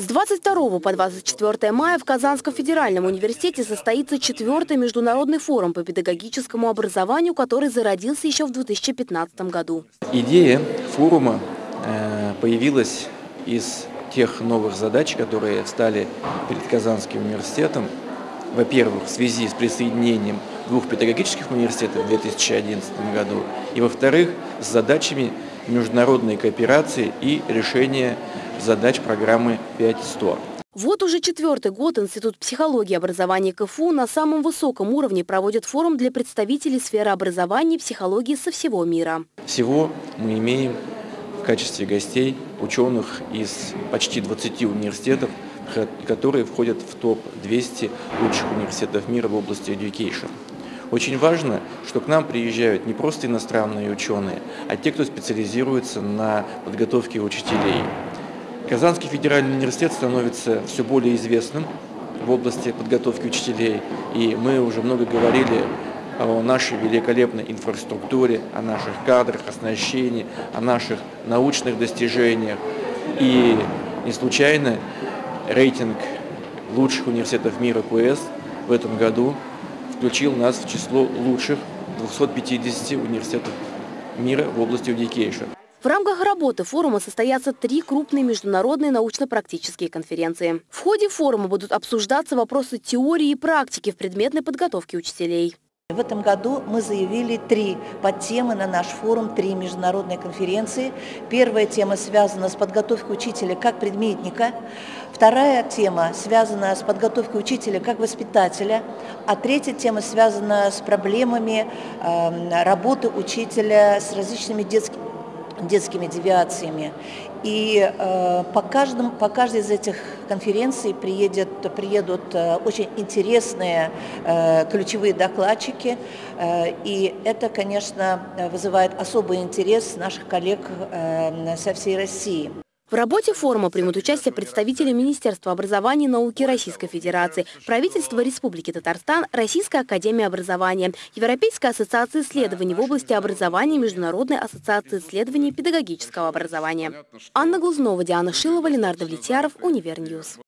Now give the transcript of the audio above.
С 22 по 24 мая в Казанском федеральном университете состоится четвертый международный форум по педагогическому образованию, который зародился еще в 2015 году. Идея форума э, появилась из тех новых задач, которые стали перед Казанским университетом. Во-первых, в связи с присоединением двух педагогических университетов в 2011 году, и во-вторых, с задачами международной кооперации и решения задач программы 5.100. Вот уже четвертый год Институт психологии и образования КФУ на самом высоком уровне проводит форум для представителей сферы образования и психологии со всего мира. Всего мы имеем в качестве гостей ученых из почти 20 университетов, которые входят в топ-200 лучших университетов мира в области education. Очень важно, что к нам приезжают не просто иностранные ученые, а те, кто специализируется на подготовке учителей. Казанский федеральный университет становится все более известным в области подготовки учителей, и мы уже много говорили о нашей великолепной инфраструктуре, о наших кадрах, оснащении, о наших научных достижениях. И не случайно рейтинг лучших университетов мира КУЭС в этом году включил нас в число лучших 250 университетов мира в области education. В рамках работы форума состоятся три крупные международные научно-практические конференции. В ходе форума будут обсуждаться вопросы теории и практики в предметной подготовке учителей. В этом году мы заявили три подтемы на наш форум, три международные конференции. Первая тема связана с подготовкой учителя как предметника, вторая тема связана с подготовкой учителя как воспитателя, а третья тема связана с проблемами э, работы учителя с различными детскими детскими девиациями. И э, по, каждому, по каждой из этих конференций приедет, приедут э, очень интересные э, ключевые докладчики, э, и это, конечно, вызывает особый интерес наших коллег э, со всей России. В работе форума примут участие представители Министерства образования и науки Российской Федерации, правительства Республики Татарстан, Российская академия образования, Европейская ассоциация исследований в области образования и Международная ассоциация исследований педагогического образования. Анна Глузнова, Диана Шилова, Ленардо Влетьяров, Univer News.